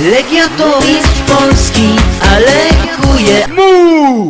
Legia to mistrz Polski, ale kuje. Mu!